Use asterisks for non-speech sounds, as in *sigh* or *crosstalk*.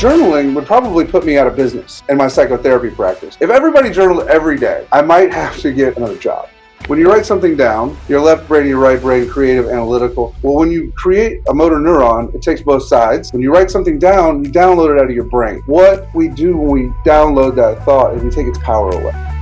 journaling would probably put me out of business in my psychotherapy practice. If everybody journaled every day, I might *laughs* have to get another job. When you write something down, your left brain, your right brain, creative, analytical. Well, when you create a motor neuron, it takes both sides. When you write something down, you download it out of your brain. What we do when we download that thought is we take its power away.